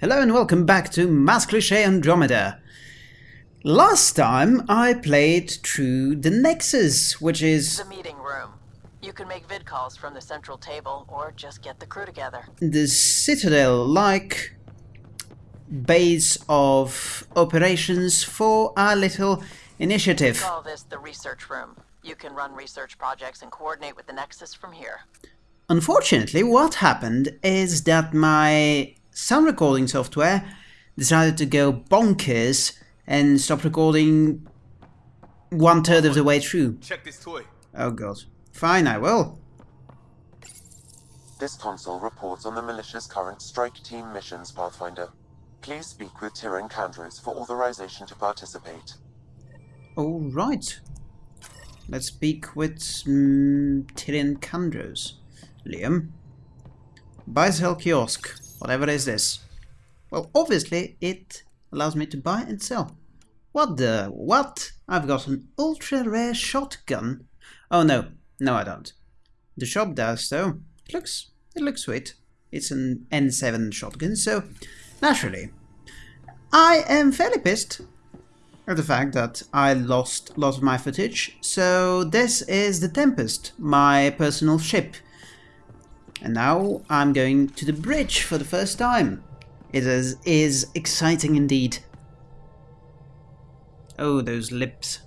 Hello and welcome back to Mass Cliché Andromeda. Last time I played through the Nexus, which is The meeting room. You can make vid calls from the central table or just get the crew together. the Citadel-like base of operations for our little initiative. Call this the research room. You can run research projects and coordinate with the Nexus from here. Unfortunately, what happened is that my sound recording software decided to go bonkers and stop recording one third of the way through. Check this toy. Oh god. Fine, I will. This console reports on the militia's current strike team missions, Pathfinder. Please speak with Tiran Kandros for authorization to participate. Alright. Let's speak with mm, Tiran Kandros. Liam. Buy sell kiosk. Whatever is this? Well, obviously it allows me to buy and sell. What the? What? I've got an ultra rare shotgun. Oh no, no I don't. The shop does though. It looks, it looks sweet. It's an N7 shotgun, so naturally. I am fairly pissed at the fact that I lost a lot of my footage, so this is the Tempest, my personal ship. And now I'm going to the bridge for the first time. It is, is exciting indeed. Oh, those lips.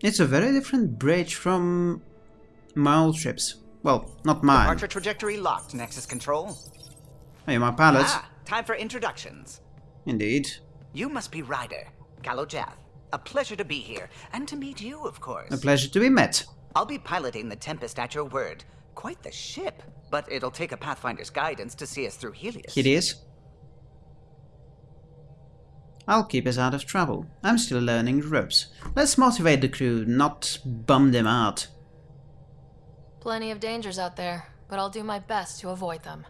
It's a very different bridge from my old ships. Well, not mine. Departure trajectory locked, Nexus Control. Hey, my pilot. Ah, time for introductions. Indeed. You must be Ryder, Kallo Jath. A pleasure to be here, and to meet you, of course. A pleasure to be met. I'll be piloting the Tempest at your word. Quite the ship, but it'll take a Pathfinder's guidance to see us through Helios. It is. I'll keep us out of trouble. I'm still learning the ropes. Let's motivate the crew, not bum them out. Plenty of dangers out there, but I'll do my best to avoid them.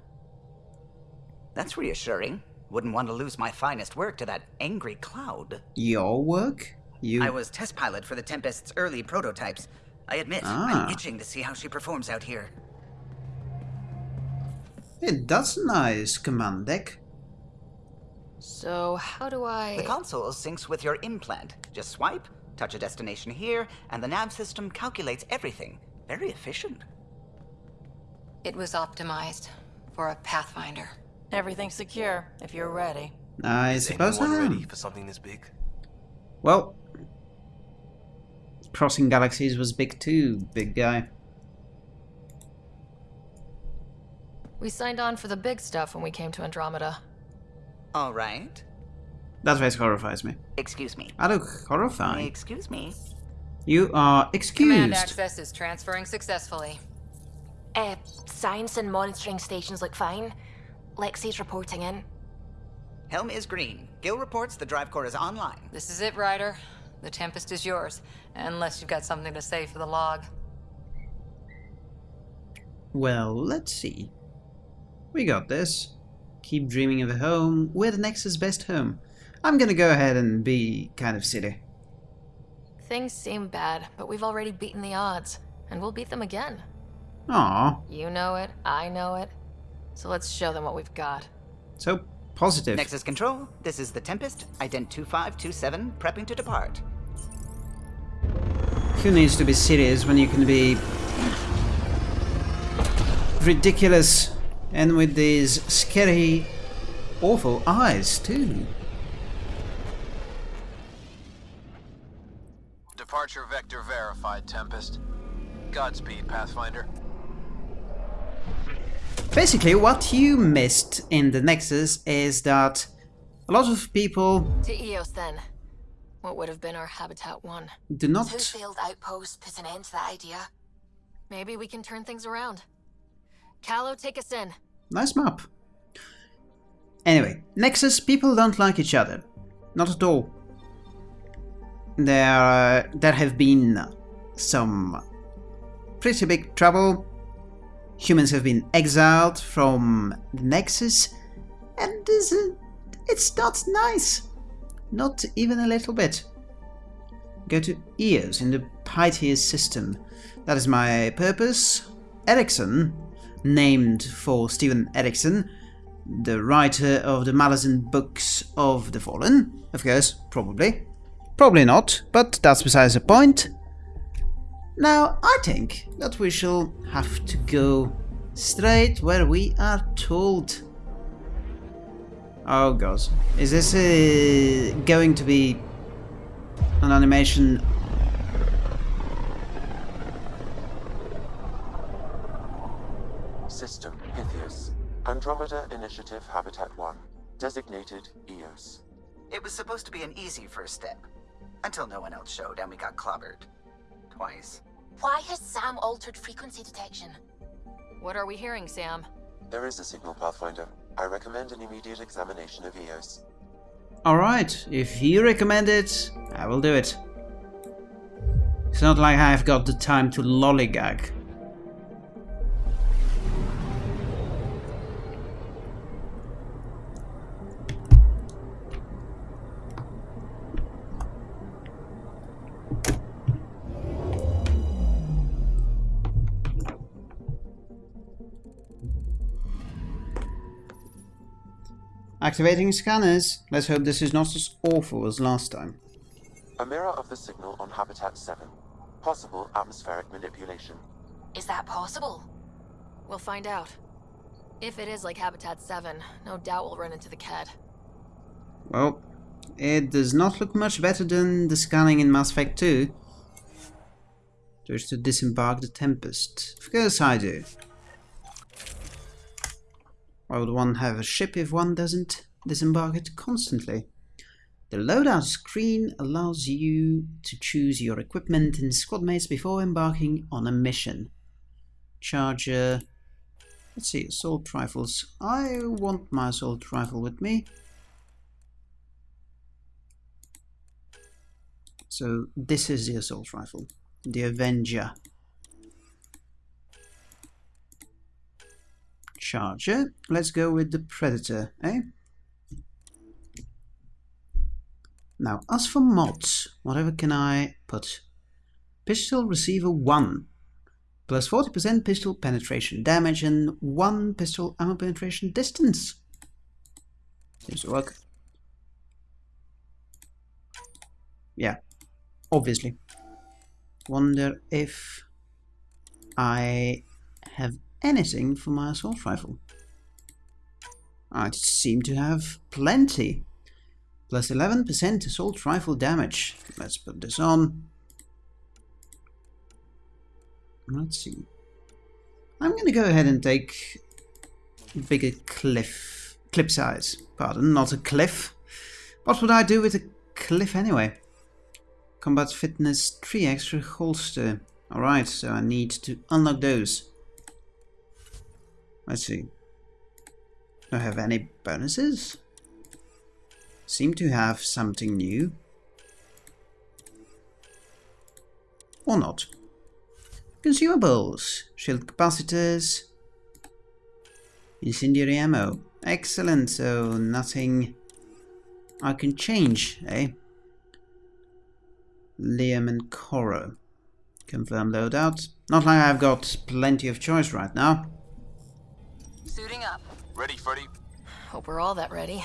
That's reassuring. Wouldn't want to lose my finest work to that angry cloud. Your work? You... I was test pilot for the Tempest's early prototypes. I admit, Ah. I'm itching to see how she performs out here. Hey, that's nice, command deck. So, how do I... The console syncs with your implant. Just swipe, touch a destination here, and the nav system calculates everything. Very efficient. It was optimized for a Pathfinder. Everything's secure if you're ready. I Is suppose I am. ready for something this big? Well, crossing galaxies was big too, big guy. We signed on for the big stuff when we came to Andromeda. All right. That face horrifies me. Excuse me. I look horrifying. Excuse me. You are excused. Command excused. access is transferring successfully. Uh, science and monitoring stations look fine. Lexi's reporting in. Helm is green. Gil reports the drive core is online. This is it, Ryder. The Tempest is yours, unless you've got something to say for the log. Well, let's see. We got this. Keep dreaming of a home. We're the Nexus best home. I'm gonna go ahead and be kind of silly. Things seem bad, but we've already beaten the odds, and we'll beat them again. Aw, You know it, I know it. So let's show them what we've got. so positive. Nexus Control, this is the Tempest, ident 2527, prepping to depart. Who needs to be serious when you can be ridiculous and with these scary, awful eyes too? Departure vector verified, Tempest. Godspeed, Pathfinder. Basically, what you missed in the Nexus is that a lot of people To Eos then. What would have been our Habitat 1. do not Two failed outposts put an end to that idea. Maybe we can turn things around. Kallo, take us in. Nice map. Anyway, Nexus people don't like each other. Not at all. There, uh, there have been some pretty big trouble. Humans have been exiled from the Nexus, and this, uh, it's not nice. Not even a little bit. Go to EOS in the Pytheas system. That is my purpose. Ericsson named for Steven Erikson, the writer of the Malazan books of the Fallen? Of course, probably. Probably not, but that's besides the point. Now, I think that we shall have to go straight where we are told. Oh god. Is this uh, going to be an animation System Pytheas. Andromeda Initiative Habitat 1. Designated EOS. It was supposed to be an easy first step. Until no one else showed and we got clobbered. Twice. Why has Sam altered frequency detection? What are we hearing, Sam? There is a signal, Pathfinder. I recommend an immediate examination of EOS. Alright, if you recommend it, I will do it. It's not like I've got the time to lollygag. Activating scanners. Let's hope this is not as awful as last time. A mirror of the signal on Habitat 7. Possible atmospheric manipulation. Is that possible? We'll find out. If it is like Habitat 7, no doubt we'll run into the Kett. Well, it does not look much better than the scanning in Mass Effect 2. Just to disembark the Tempest. Of course I do. Why would one have a ship if one doesn't disembark it constantly? The loadout screen allows you to choose your equipment and squad mates before embarking on a mission. Charger. Let's see, assault rifles. I want my assault rifle with me. So this is the assault rifle, the Avenger. Charger. Let's go with the Predator, eh? Now, as for mods, whatever can I put? Pistol Receiver 1. Plus 40% pistol penetration damage and 1 pistol ammo penetration distance. Seems to work. Yeah, obviously. Wonder if I have anything for my assault rifle. I seem to have plenty. Plus 11% assault rifle damage. Let's put this on. Let's see. I'm going to go ahead and take bigger cliff clip size. Pardon, not a cliff. What would I do with a cliff anyway? Combat fitness 3 extra holster. Alright, so I need to unlock those. Let's see. Do I have any bonuses? Seem to have something new. Or not. Consumables. Shield capacitors. Incendiary ammo. Excellent, so nothing I can change, eh? Liam and Cora. Confirm loadout. Not like I've got plenty of choice right now. Suiting up. Ready, Freddy? Hope we're all that ready.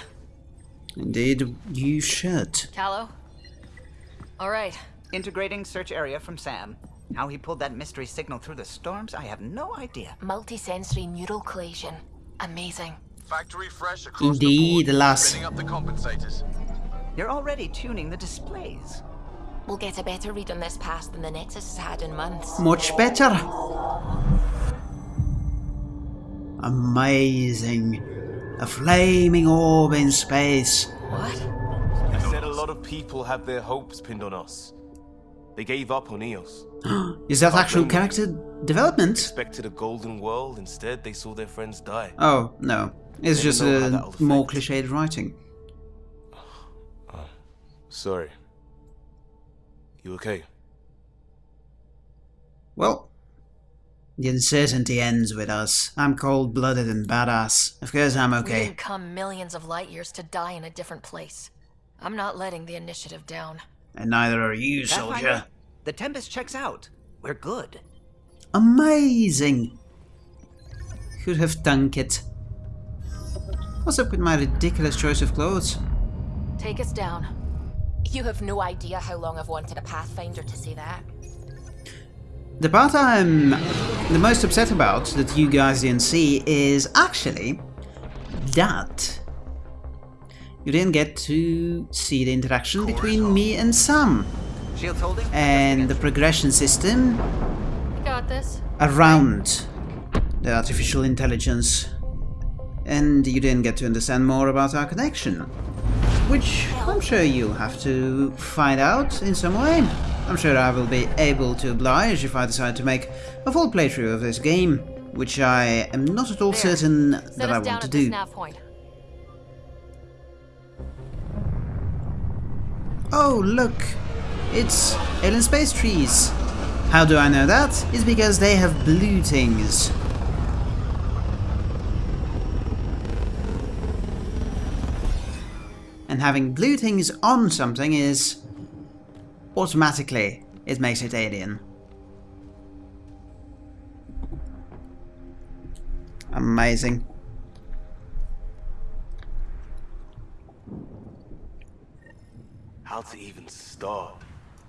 Indeed, you should. Kallo? Alright, Integrating search area from Sam. How he pulled that mystery signal through the storms, I have no idea. Multisensory neural collision. Amazing. Factory fresh across Indeed, the board. lass. Up the compensators. You're already tuning the displays. We'll get a better read on this pass than the Nexus has had in months. Much better. Amazing. A flaming orb in space. what? I said a lot of people have their hopes pinned on us. They gave up on Eos. Is that actual character development? Expected a golden world, instead they saw their friends die. Oh, no. It's Never just a more cliched writing. Oh, sorry. You okay? Well, the uncertainty ends with us. I'm cold-blooded and badass. Of course I'm We okay. didn't come millions of light years to die in a different place. I'm not letting the initiative down. And neither are you, Pathfinder, soldier. The Tempest checks out. We're good. Amazing. could have done it. What's up with my ridiculous choice of clothes? Take us down. You have no idea how long I've wanted a Pathfinder to say that. The part I'm the most upset about that you guys didn't see is actually that you didn't get to see the interaction between me and Sam and the progression system got this. around the artificial intelligence. And you didn't get to understand more about our connection. Which I'm sure you'll have to find out in some way. I'm sure I will be able to oblige if I decide to make a full playthrough of this game, which I am not at all There. certain Set that I want to do. Oh, look! It's alien space trees! How do I know that? It's because they have blue things. And having blue things on something is... automatically, it makes it alien. Amazing. How to even start?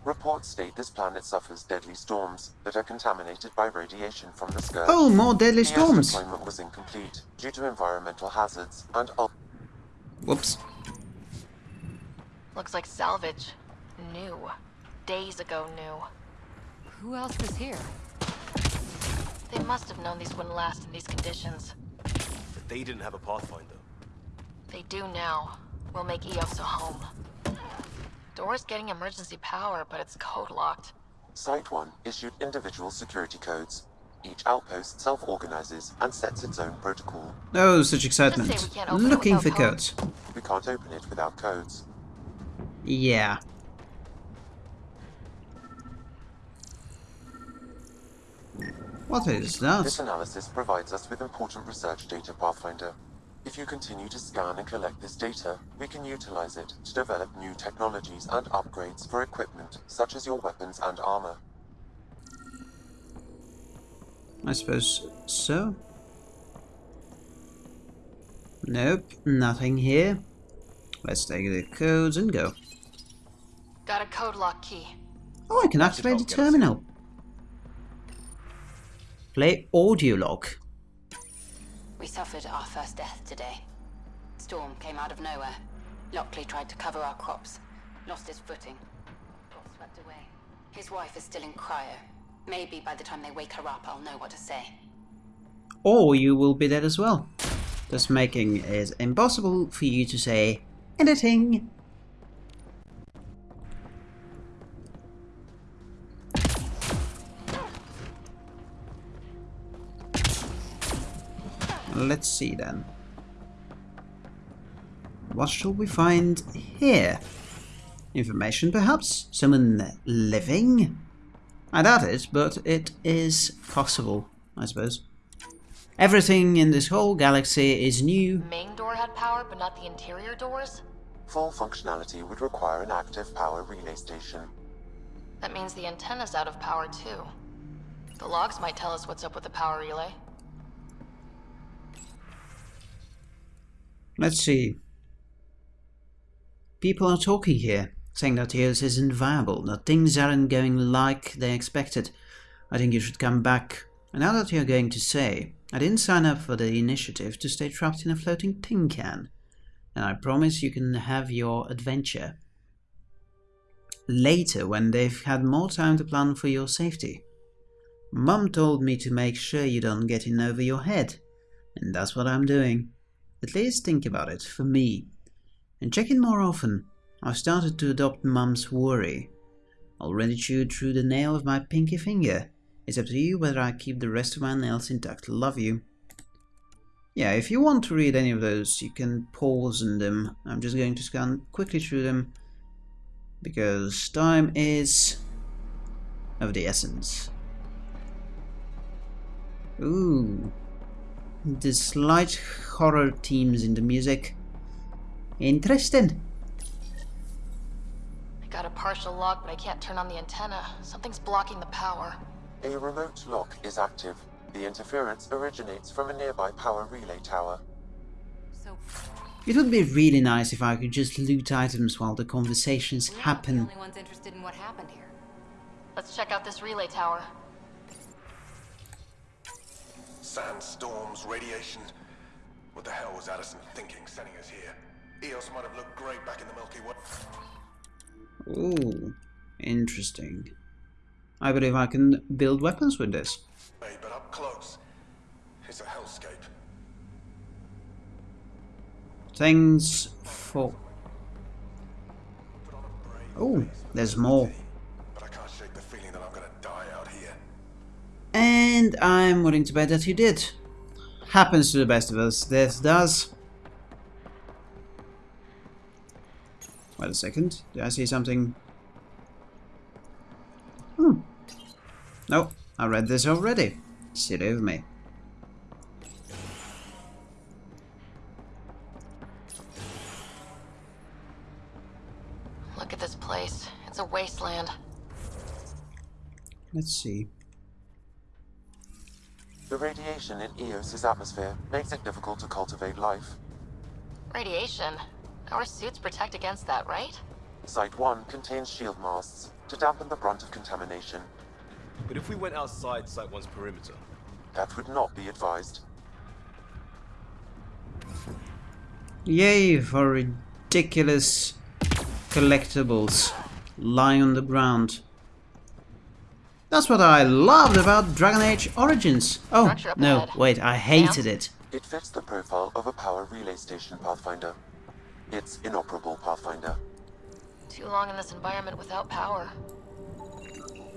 Reports state this planet suffers deadly storms that are contaminated by radiation from the sky. Oh, more deadly storms! The storms! deployment was incomplete due to environmental hazards and Whoops. Looks like salvage. New. Days ago new. Who else was here? They must have known these wouldn't last in these conditions. But they didn't have a Pathfinder. They do now. We'll make Eos a home. Door's getting emergency power, but it's code locked. Site 1 issued individual security codes. Each outpost self-organizes and sets its own protocol. Oh, such excitement. we can't open it Looking for code. codes. We can't open it without codes. Yeah. What is that? This analysis provides us with important research data, Pathfinder. If you continue to scan and collect this data, we can utilize it to develop new technologies and upgrades for equipment, such as your weapons and armor. I suppose so. Nope, nothing here. Let's take the codes and go. Got a code lock key. Oh, I can activate the terminal. Play audio log. We suffered our first death today. Storm came out of nowhere. Lockley tried to cover our crops. Lost his footing. Got swept away. His wife is still in cryo. Maybe by the time they wake her up, I'll know what to say. Or you will be dead as well. Thus making it impossible for you to say anything. Let's see then. What shall we find here? Information perhaps? Someone living? I doubt it, but it is possible, I suppose. Everything in this whole galaxy is new. Main door had power, but not the interior doors? Full functionality would require an active power relay station. That means the antenna's out of power too. The logs might tell us what's up with the power relay. Let's see. People are talking here, saying that Eos isn't viable, that things aren't going like they expected. I think you should come back. And now that you're going to say, I didn't sign up for the initiative to stay trapped in a floating tin can. And I promise you can have your adventure. Later, when they've had more time to plan for your safety. Mum told me to make sure you don't get in over your head. And that's what I'm doing. At least think about it, for me. And check in more often. I've started to adopt Mum's worry. I Already chewed through the nail of my pinky finger. It's up to you whether I keep the rest of my nails intact. Love you. Yeah, if you want to read any of those, you can pause on them. I'm just going to scan quickly through them because time is of the essence. Ooh, the slight horror themes in the music. Interesting. I got a partial lock, but I can't turn on the antenna. Something's blocking the power. A remote lock is active. The interference originates from a nearby power relay tower. So, It would be really nice if I could just loot items while the conversations we're the happen. only ones interested in what happened here. Let's check out this relay tower. Sandstorms, radiation. What the hell was Addison thinking sending us here? Eos might have looked great back in the Milky Way. Ooh, interesting. I believe I can build weapons with this. Hey, But up close, it's a hellscape. Thanks for... Oh, there's more. And I'm willing to bet that you did. Happens to the best of us, this does. Wait a second, did I see something? Hmm. No, I read this already. Silly of me. Look at this place. It's a wasteland. Let's see. The radiation in Eos's atmosphere makes it difficult to cultivate life. Radiation. Our suits protect against that, right? Site 1 contains shield masts to dampen the brunt of contamination. But if we went outside Site 1's perimeter, That would not be advised. Yay for ridiculous collectibles lying on the ground. That's what I loved about Dragon Age Origins. Oh, no, wait, I hated it. It fits the profile of a power relay station, Pathfinder. It's inoperable, Pathfinder. Too long in this environment without power.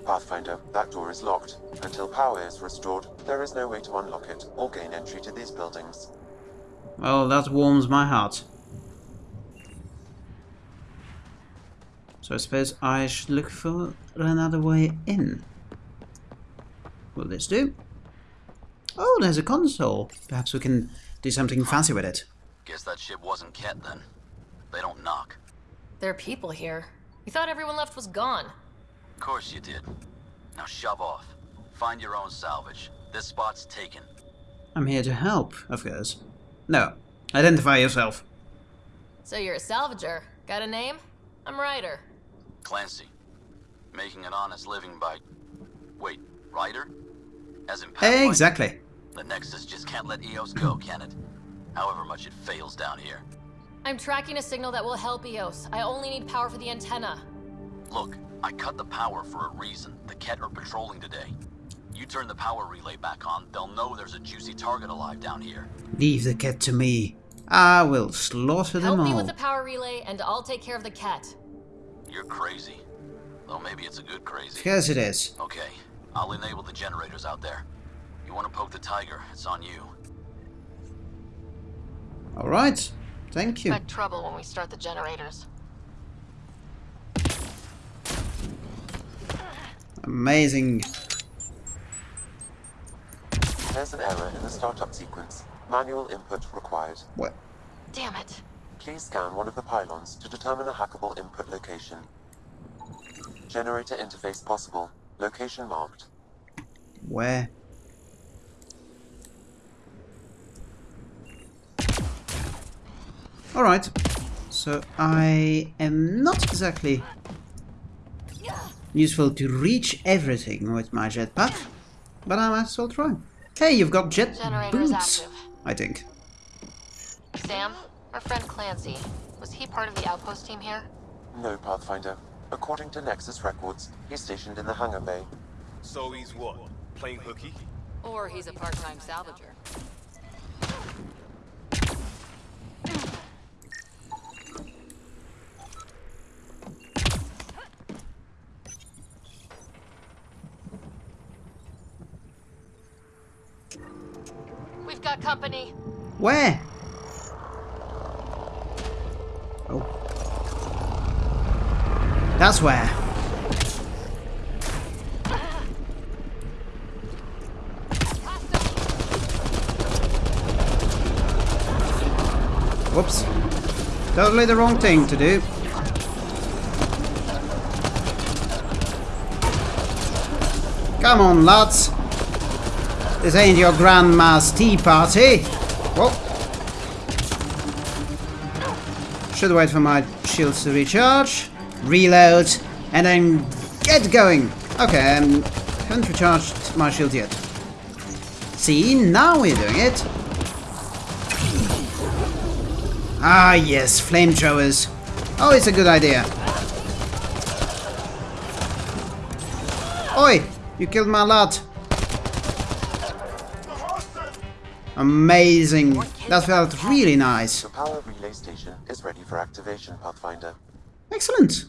Pathfinder, that door is locked. Until power is restored, there is no way to unlock it or gain entry to these buildings. Well, that warms my heart. So I suppose I should look for another way in. Will this do? Oh, there's a console. Perhaps we can do something fancy with it. Guess that ship wasn't Kett then. They don't knock. There are people here. You thought everyone left was gone. Of course you did. Now shove off. Find your own salvage. This spot's taken. I'm here to help, of course. No, identify yourself. So you're a salvager. Got a name? I'm Ryder. Clancy. Making an honest living by... Wait, Ryder? As in Pathfinder? Exactly. The Nexus just can't let Eos go, can it? However much it fails down here. I'm tracking a signal that will help EOS. I only need power for the antenna. Look, I cut the power for a reason. The Kett are patrolling today. You turn the power relay back on, they'll know there's a juicy target alive down here. Leave the Kett to me. I will slaughter Help them me with the power relay, and I'll take care of the Kett. You're crazy. Though maybe it's a good crazy. Yes, it is. Okay, I'll enable the generators out there. You want to poke the tiger, it's on you. Alright. Thank you. Expect trouble when we start the generators. Amazing. There's an error in the startup sequence. Manual input required. What? Damn it. Please scan one of the pylons to determine a hackable input location. Generator interface possible. Location marked. Where? Alright. So I am not exactly useful to reach everything with my jetpack, but I might as well try. Hey, you've got jet Generator's boots, active. I think. Sam, our friend Clancy, was he part of the outpost team here? No, Pathfinder. According to Nexus records, he's stationed in the hangar bay. so he's what? Playing hooky? Or he's a part-time salvager. We've got company. Where? That's where. Whoops. Totally the wrong thing to do. Come on, lads. This ain't your grandma's tea party. Whoa. Should wait for my shields to recharge, reload, and then get going. Okay, I um, haven't recharged my shield yet. See, now we're doing it. Ah, yes, flamethrowers. Oh, it's a good idea. Oi! You killed my lot. Amazing. That felt really nice. The power relay station is ready for activation, Pathfinder. Excellent.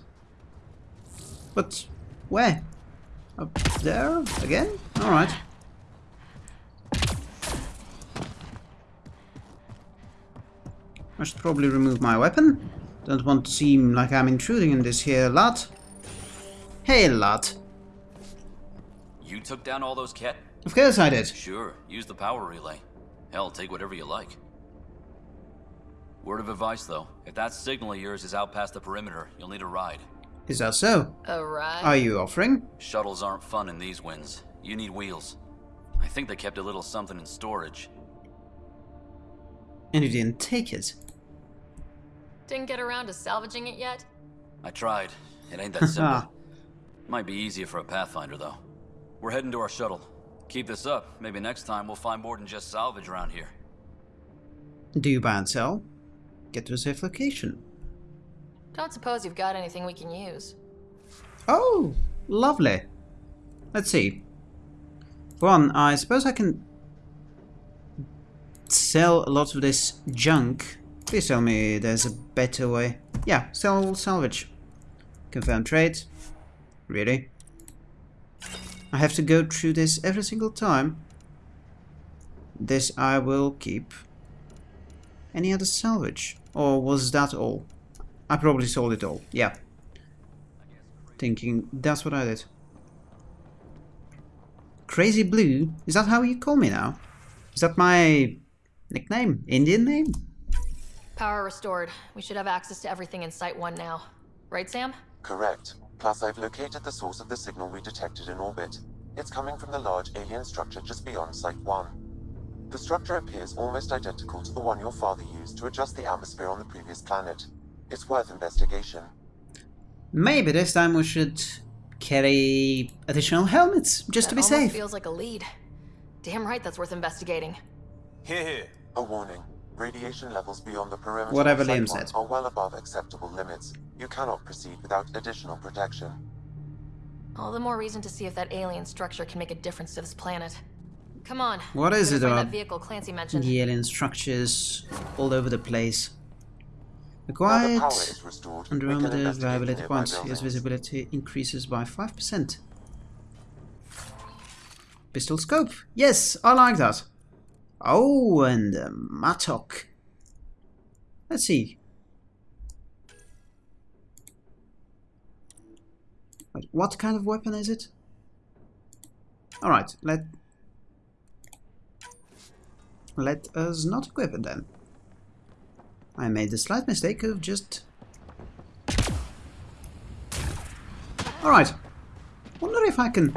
But where? Up there again? Alright. I should probably remove my weapon. Don't want to seem like I'm intruding in this here lot. Hey lot. You took down all those Kett? Of course I did. Sure, use the power relay. Hell, take whatever you like. Word of advice, though. If that signal of yours is out past the perimeter, you'll need a ride. Is that so? A ride? Are you offering? Shuttles aren't fun in these winds. You need wheels. I think they kept a little something in storage. And you didn't take it? Didn't get around to salvaging it yet? I tried. It ain't that simple. Might be easier for a Pathfinder, though. We're heading to our shuttle. Keep this up. Maybe next time we'll find more than just salvage around here. Do you buy and sell? Get to a safe location. Don't suppose you've got anything we can use. Oh, lovely. Let's see. For one, I suppose I can sell a lot of this junk. Please tell me there's a better way. Yeah, sell salvage. Confirm trade. Really? I have to go through this every single time. This I will keep. Any other salvage? Or was that all? I probably sold it all. Yeah. Thinking that's what I did. Crazy Blue? Is that how you call me now? Is that my nickname? Indian name? Power restored. We should have access to everything in Site 1 now. Right, Sam? Correct. Plus, I've located the source of the signal we detected in orbit. It's coming from the large alien structure just beyond Site 1. The structure appears almost identical to the one your father used to adjust the atmosphere on the previous planet. It's worth investigation. Maybe this time we should carry additional helmets, just that to be almost safe. feels like a lead. Damn right that's worth investigating. Here, here. A warning. Radiation levels beyond the perimeter Whatever of Site Liam said. are well above acceptable limits. You cannot proceed without additional protection. All the more reason to see if that alien structure can make a difference to this planet. Come on. What is it gonna about vehicle Clancy mentioned. The alien structures all over the place. Now the Acquired power is restored. Andromeda viability points. Yes, visibility increases by 5%. Pistol scope. Yes, I like that. Oh, and the mattock. Let's see. Wait, what kind of weapon is it? Alright, let... Let us not equip it then. I made the slight mistake of just... Alright. Wonder if I can...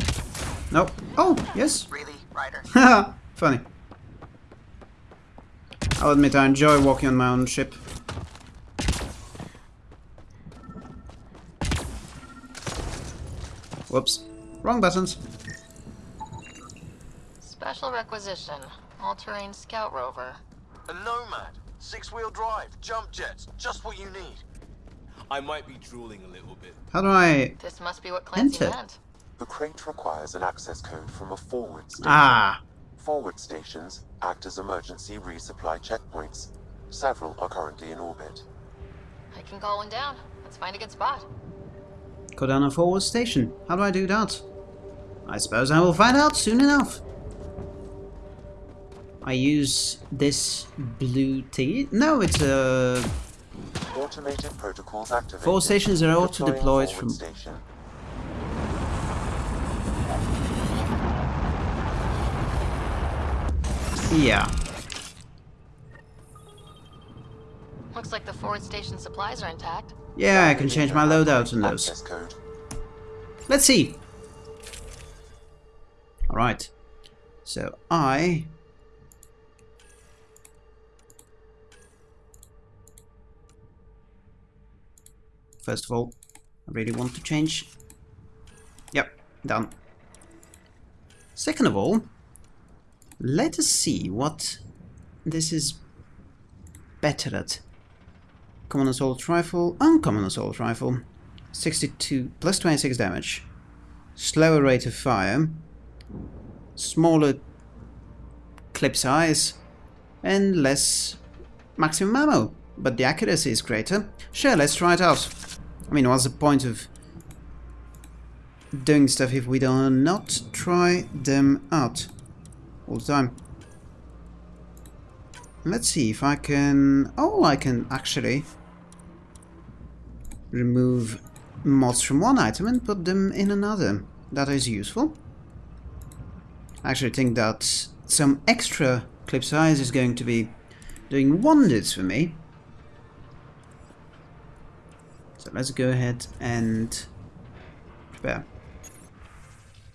Nope. Oh, yes. Really, Ryder? Haha, funny. I'll admit I enjoy walking on my own ship. Whoops. Wrong buttons. Special requisition. All-terrain scout rover. A Nomad. Six-wheel drive. Jump jets. Just what you need. I might be drooling a little bit. How do I... This must be what Clancy Enter. meant. The crate requires an access code from a forward station. Ah! Forward stations act as emergency resupply checkpoints. Several are currently in orbit. I can call one down. Let's find a good spot. Go down a forward station. How do I do that? I suppose I will find out soon enough. I use this blue thingy. No, it's a... Automated protocols activated. Four stations are Deploying auto-deployed from... Station. Yeah. Looks like the forward station supplies are intact. Yeah, I can change my loadout on those. Let's see. Alright. So I First of all, I really want to change. Yep, done. Second of all, let us see what this is better at. Common assault rifle, uncommon assault rifle. 62 plus 26 damage. Slower rate of fire. Smaller clip size. And less maximum ammo. But the accuracy is greater. Sure, let's try it out. I mean, what's the point of doing stuff if we do not try them out all the time? Let's see if I can... Oh, I can actually remove mods from one item and put them in another. That is useful. I actually think that some extra clip size is going to be doing wonders for me. So let's go ahead and prepare.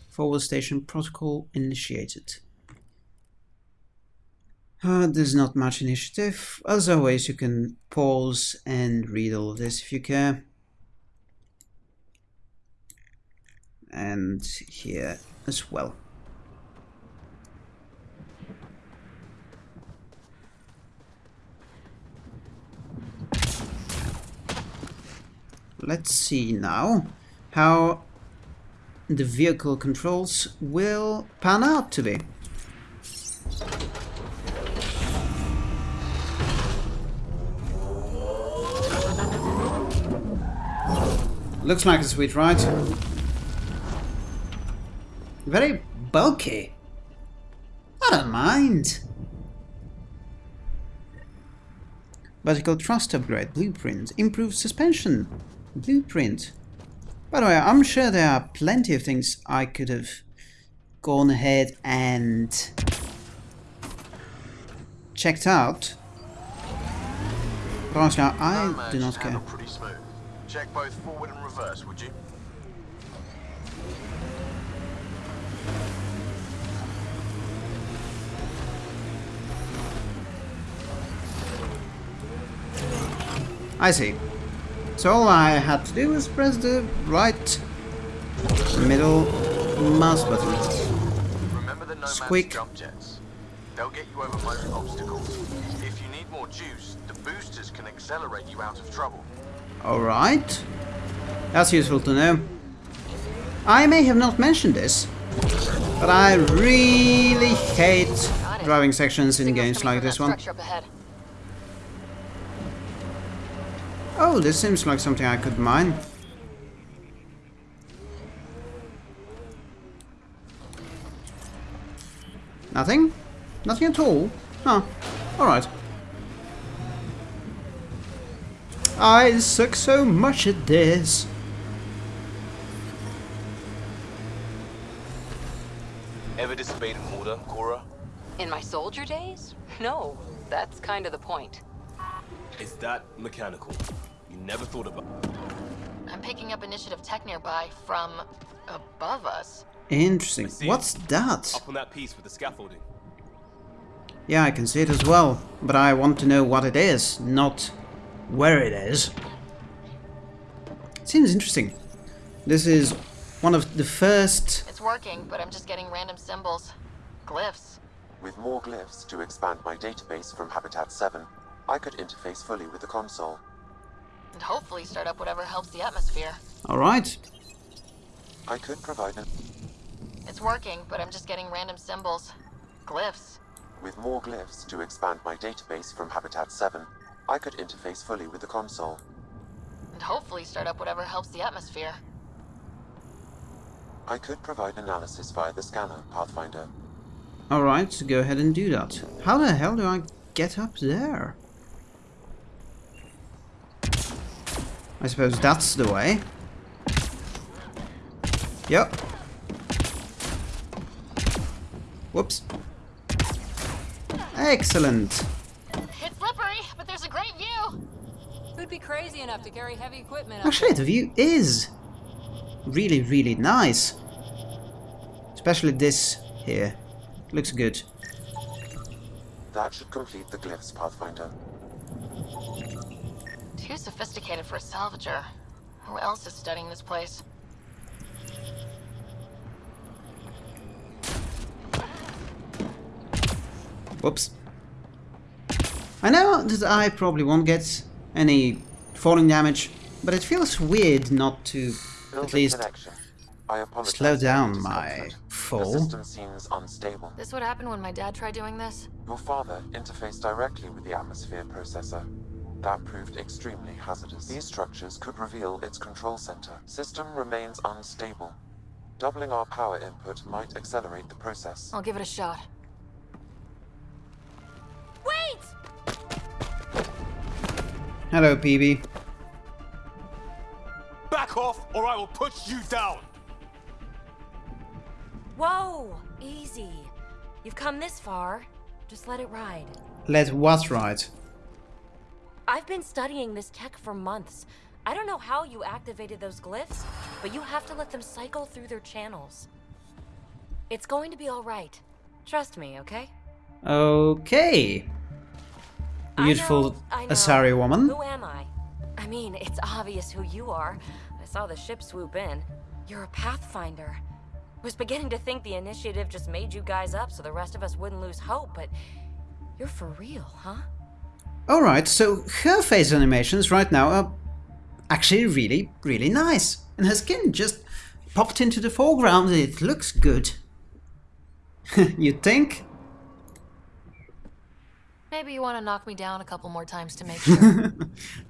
Forward station protocol initiated. Uh, there's not much initiative. As always, you can pause and read all of this if you care. And here as well. Let's see now how the vehicle controls will pan out to be. Looks like a sweet ride. Very bulky. I don't mind. Vertical thrust upgrade, blueprint, improved suspension, Blueprint. By the way, I'm sure there are plenty of things I could have gone ahead and checked out. But honestly, I do not care. Check both forward and reverse, would you? I see. So all I had to do was press the right middle mouse button. Remember the Squeak. jump jets? They'll get you over most obstacles. If you need more juice, the boosters can accelerate you out of trouble. Alright. That's useful to know. I may have not mentioned this, but I really hate driving sections in games like this one. Oh, this seems like something I could mine. Nothing? Nothing at all? Huh. Alright. I suck so much at this. Ever disobeyed an order, Cora? In my soldier days? No, that's kind of the point. Is that mechanical? You never thought about I'm picking up initiative tech nearby from above us. Interesting. see What's that? Up on that piece with the scaffolding. Yeah, I can see it as well, but I want to know what it is, not where it is. It Seems interesting. This is one of the first... It's working, but I'm just getting random symbols. Glyphs. With more glyphs to expand my database from Habitat 7, I could interface fully with the console. And hopefully start up whatever helps the atmosphere. Alright. I could provide an... It's working, but I'm just getting random symbols. Glyphs. With more glyphs to expand my database from Habitat 7, I could interface fully with the console. And hopefully start up whatever helps the atmosphere. I could provide analysis via the scanner, Pathfinder. Alright, so go ahead and do that. How the hell do I get up there? I suppose that's the way. Yep. Whoops. Excellent. It's slippery, but there's a great view. Who'd be crazy enough to carry heavy equipment up Actually, the view is really, really nice. Especially this here. Looks good. That should complete the glyphs, Pathfinder. Too sophisticated for a salvager. Who else is studying this place? Whoops. I know that I probably won't get any falling damage, but it feels weird not to Building at least. I slow down my fall. system seems unstable. This would happen when my dad tried doing this? Your father interfaced directly with the atmosphere processor. That proved extremely hazardous. These structures could reveal its control center. System remains unstable. Doubling our power input might accelerate the process. I'll give it a shot. Wait! Hello, Peebee. Back off, or I will push you down! Whoa! Easy. You've come this far. Just let it ride. Let what right? I've been studying this tech for months. I don't know how you activated those glyphs, but you have to let them cycle through their channels. It's going to be alright. Trust me, okay? Okay. Beautiful I know. Asari woman. Who am I? I mean, it's obvious who you are. I saw the ship swoop in. You're a Pathfinder. Was beginning to think the initiative just made you guys up so the rest of us wouldn't lose hope, but you're for real, huh? Alright, so her face animations right now are actually really, really nice. And her skin just popped into the foreground and it looks good. you think? Maybe you want to knock me down a couple more times to make sure. That-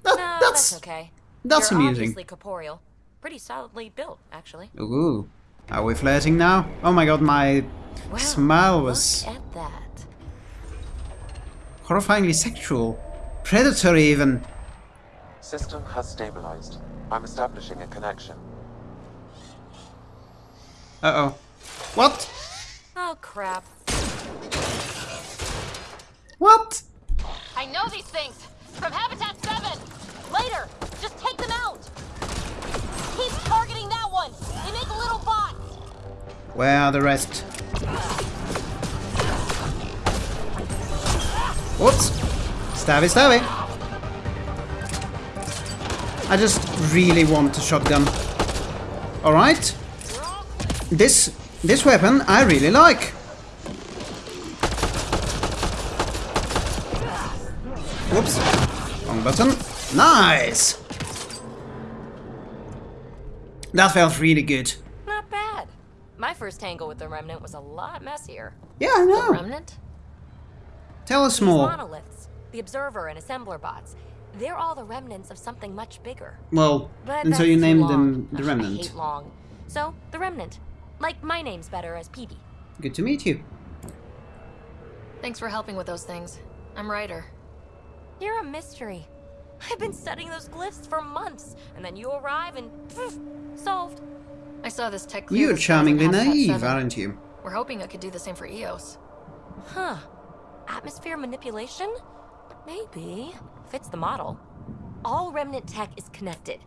no, that's that's okay. that's You're amusing. obviously corporeal. Pretty solidly built, actually. Ooh. Are we flirting now? Oh my god, my Wow, smile was Look at that. Horrifyingly sexual. Predatory even. System has stabilized. I'm establishing a connection. Uh-oh. What? Oh, crap. What? I know these things! From Habitat 7! Later! Just take them out! Keep targeting that one! They make little bots! Where are the rest? Whoops! Stabby stabby! I just really want a shotgun. Alright. This this weapon I really like. Whoops. Wrong button. Nice! That felt really good. Not bad. My first tangle with the Remnant was a lot messier. Yeah, I know. The. Remnant? Tell us These more. monoliths, the Observer and Assembler bots, they're all the remnants of something much bigger. Well, But and so that's you too named long. them the Ugh, I Remnant. hate long. So, the Remnant. Like, my name's better as Peebee. Good to meet you. Thanks for helping with those things. I'm Ryder. You're a mystery. I've been studying those glyphs for months, and then you arrive and poof, solved. I saw this tech clear You're charmingly naive, 7. aren't you? We're hoping it could do the same for Eos. Huh. Atmosphere manipulation? Maybe. Fits the model. All remnant tech is connected.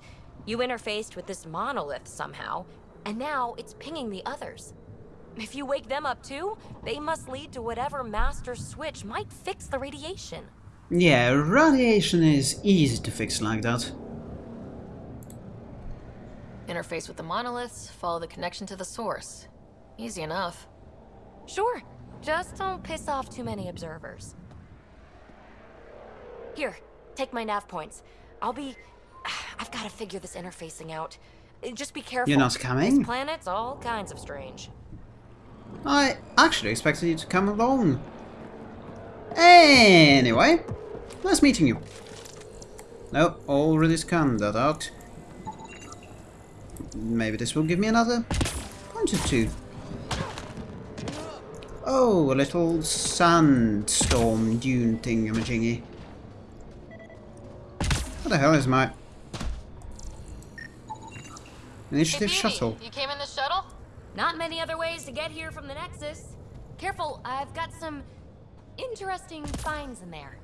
You interfaced with this monolith somehow, and now it's pinging the others. If you wake them up too, they must lead to whatever master switch might fix the radiation. Yeah, radiation is easy to fix like that. Interface with the monoliths, follow the connection to the source. Easy enough. Sure, just don't piss off too many observers. Here, take my nav points. I'll be. I've got to figure this interfacing out. Uh, Just be careful. You're not coming? This planet's all kinds of strange. I actually expected you to come along. Anyway, nice meeting you. No, already scanned that out. Maybe this will give me another point or two. Oh, a little sandstorm dune thingamajiggy. What the hell is my... Initiative shuttle. You came in the shuttle? Not many other ways to get here from the Nexus. Careful, I've got some interesting finds in there.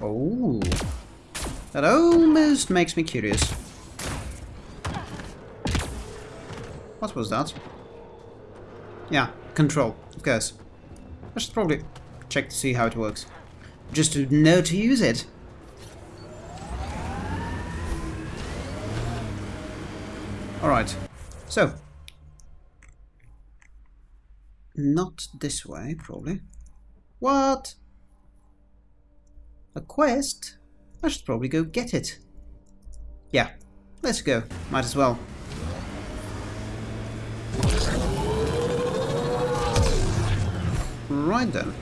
Oh. That almost makes me curious. What was that? Yeah, control, of course. I should probably check to see how it works. Just to know to use it. Alright, so. Not this way, probably. What? A quest? I should probably go get it. Yeah, let's go. Might as well. Right then.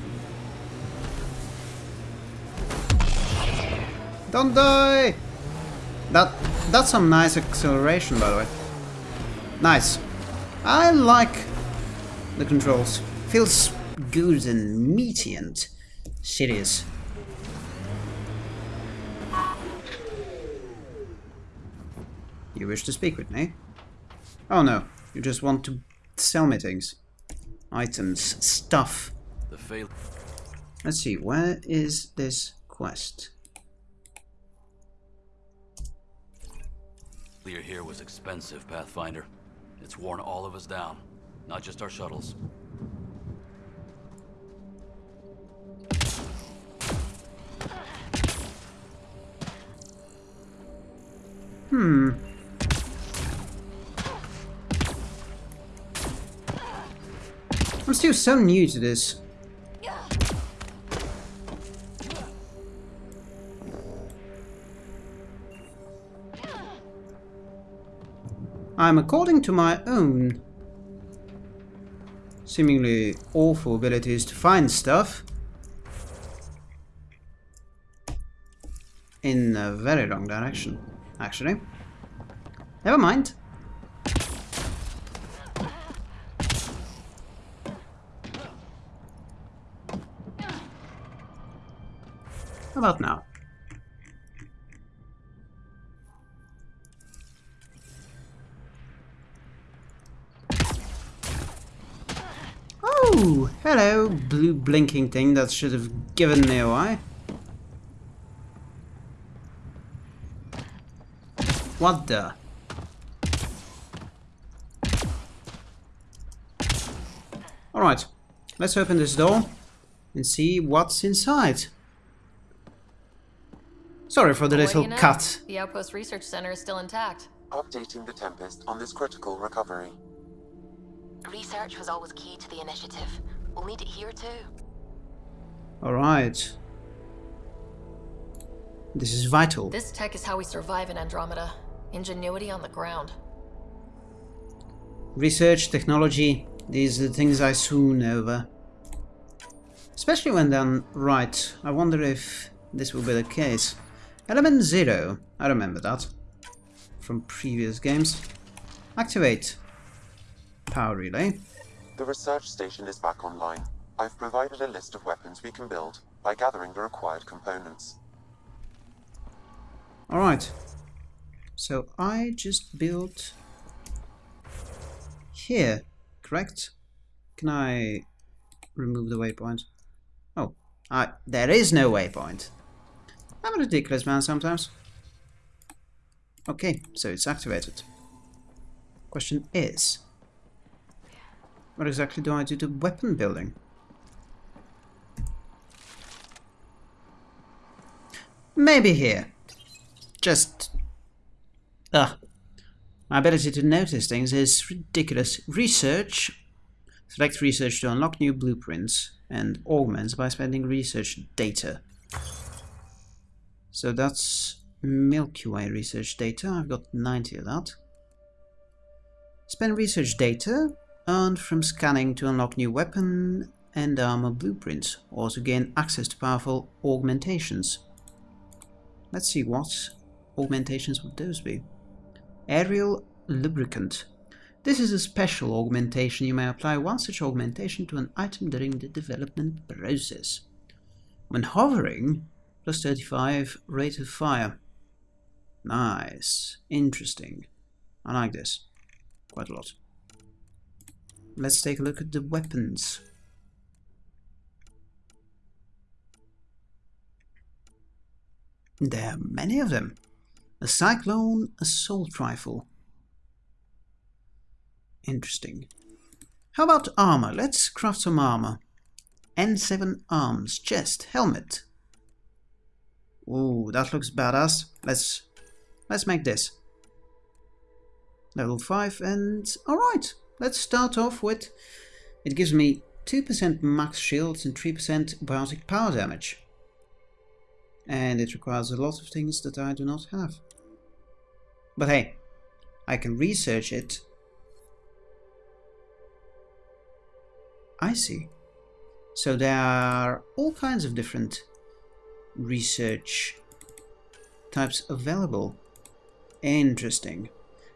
Don't die! That that's some nice acceleration by the way. Nice. I like the controls. Feels good and meaty and serious. You wish to speak with me? Oh no, you just want to sell me things. Items, stuff. The fail. Let's see, where is this quest? Clear here was expensive, Pathfinder. It's worn all of us down, not just our shuttles. Hmm. I'm still so new to this. I'm according to my own seemingly awful abilities to find stuff in a very wrong direction, actually. Never mind. How about now? Oh, hello, blue blinking thing that should have given me a away. What the? Alright, let's open this door and see what's inside. Sorry for the What little you know? cut. The Outpost Research Center is still intact. Updating the Tempest on this critical recovery. Research was always key to the initiative. We'll need it here too. Alright. This is vital. This tech is how we survive in Andromeda. Ingenuity on the ground. Research, technology, these are the things I swoon over. Especially when done right. I wonder if this will be the case. Element Zero, I remember that. From previous games. Activate. Power relay. The research station is back online. I've provided a list of weapons we can build by gathering the required components. Alright. So I just built here, correct? Can I remove the waypoint? Oh, I, there is no waypoint. I'm a ridiculous man sometimes. Okay, so it's activated. Question is, what exactly do I do to weapon building? Maybe here. Just... Ugh. My ability to notice things is ridiculous. Research. Select research to unlock new blueprints and augments by spending research data. So that's Milky Way research data. I've got 90 of that. Spend research data earned from scanning to unlock new weapon and armor blueprints, or to gain access to powerful augmentations. Let's see what augmentations would those be. Aerial lubricant. This is a special augmentation. You may apply one such augmentation to an item during the development process. When hovering, plus 35 rate of fire. Nice. Interesting. I like this. Quite a lot. Let's take a look at the weapons. There are many of them. A Cyclone a Assault Rifle. Interesting. How about armor? Let's craft some armor. N7 arms, chest, helmet. Ooh, that looks badass. Let's let's make this. Level 5 and alright, let's start off with it gives me 2% max shields and 3% biotic power damage. And it requires a lot of things that I do not have. But hey, I can research it. I see. So there are all kinds of different research types available. Interesting.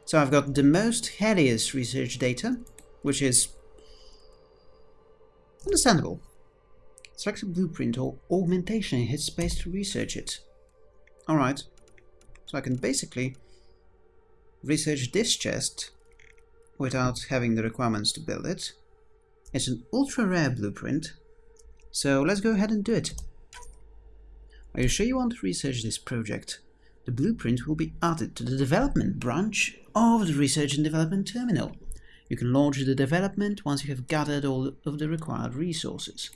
So I've got the most hideous research data, which is understandable. Select a blueprint or augmentation and hit space to research it. Alright, so I can basically research this chest without having the requirements to build it. It's an ultra rare blueprint, so let's go ahead and do it. Are you sure you want to research this project? The blueprint will be added to the development branch of the Research and Development Terminal. You can launch the development once you have gathered all of the required resources.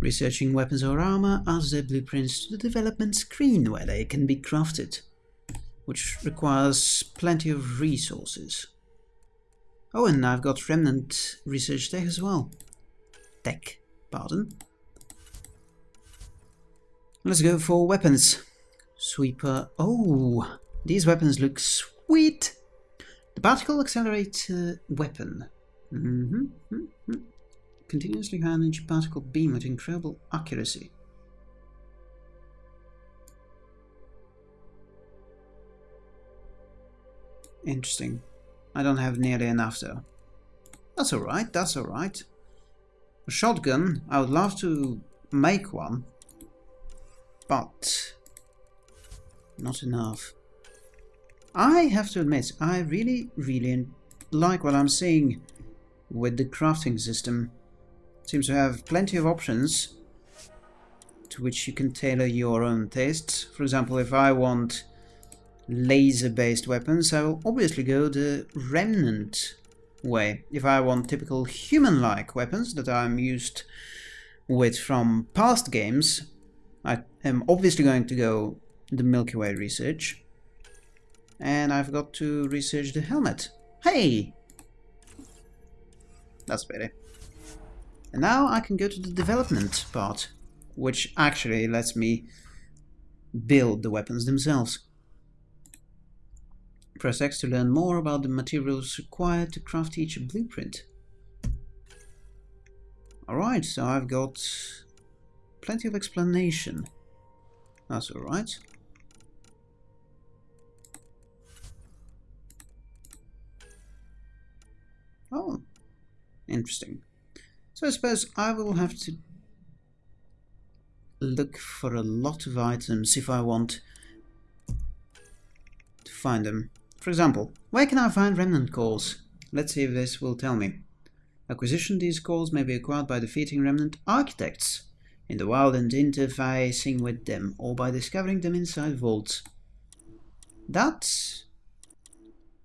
Researching weapons or armor adds the blueprints to the development screen where they can be crafted, which requires plenty of resources. Oh, and I've got Remnant Research Tech as well. Tech, pardon. Let's go for weapons. Sweeper. Oh, these weapons look sweet. The particle accelerator weapon. Mm -hmm, mm -hmm. Continuously high energy particle beam with incredible accuracy. Interesting. I don't have nearly enough though. That's alright, that's alright. A shotgun, I would love to make one, but not enough. I have to admit, I really, really like what I'm seeing with the crafting system. Seems to have plenty of options to which you can tailor your own tastes. For example, if I want laser-based weapons, I will obviously go the Remnant way. If I want typical human-like weapons that I'm used with from past games, I am obviously going to go the Milky Way research. And I've got to research the helmet. Hey! That's better. And now I can go to the development part, which actually lets me build the weapons themselves. Press X to learn more about the materials required to craft each blueprint. Alright, so I've got plenty of explanation. That's alright. Oh, interesting. So I suppose I will have to look for a lot of items if I want to find them. For example, where can I find remnant calls? Let's see if this will tell me. Acquisition these calls may be acquired by defeating remnant architects in the wild and interfacing with them, or by discovering them inside vaults. That...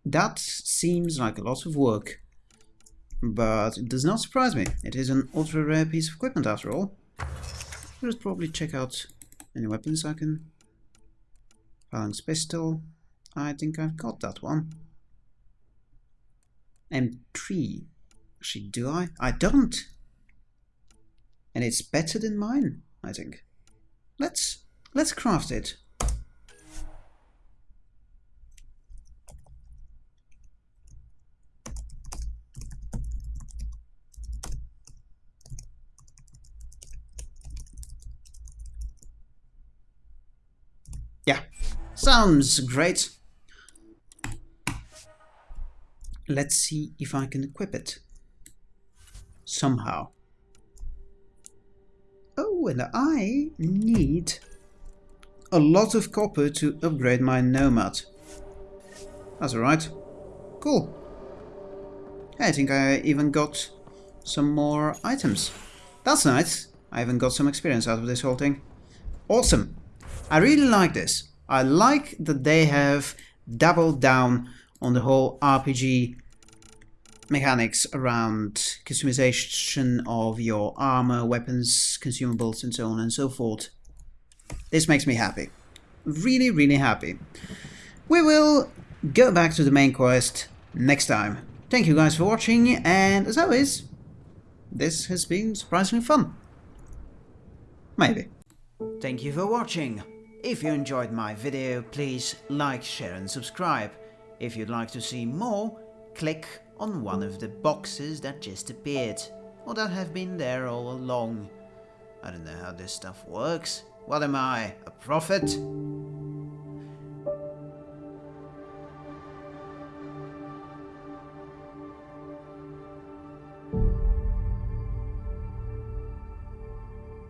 that seems like a lot of work. But it does not surprise me. It is an ultra rare piece of equipment after all. Let's probably check out any weapons I can. Phalanx pistol. I think I've got that one. M3. Actually, do I? I don't! And it's better than mine, I think. Let's let's craft it. Yeah, sounds great. Let's see if I can equip it. Somehow. And I need a lot of copper to upgrade my Nomad. That's alright. Cool. I think I even got some more items. That's nice. I even got some experience out of this whole thing. Awesome. I really like this. I like that they have doubled down on the whole RPG mechanics around customization of your armor, weapons, consumables, and so on and so forth. This makes me happy. Really, really happy. We will go back to the main quest next time. Thank you guys for watching, and as always, this has been surprisingly fun. Maybe. Thank you for watching. If you enjoyed my video, please like, share and subscribe. If you'd like to see more, click on one of the boxes that just appeared, or that have been there all along. I don't know how this stuff works. What am I, a prophet?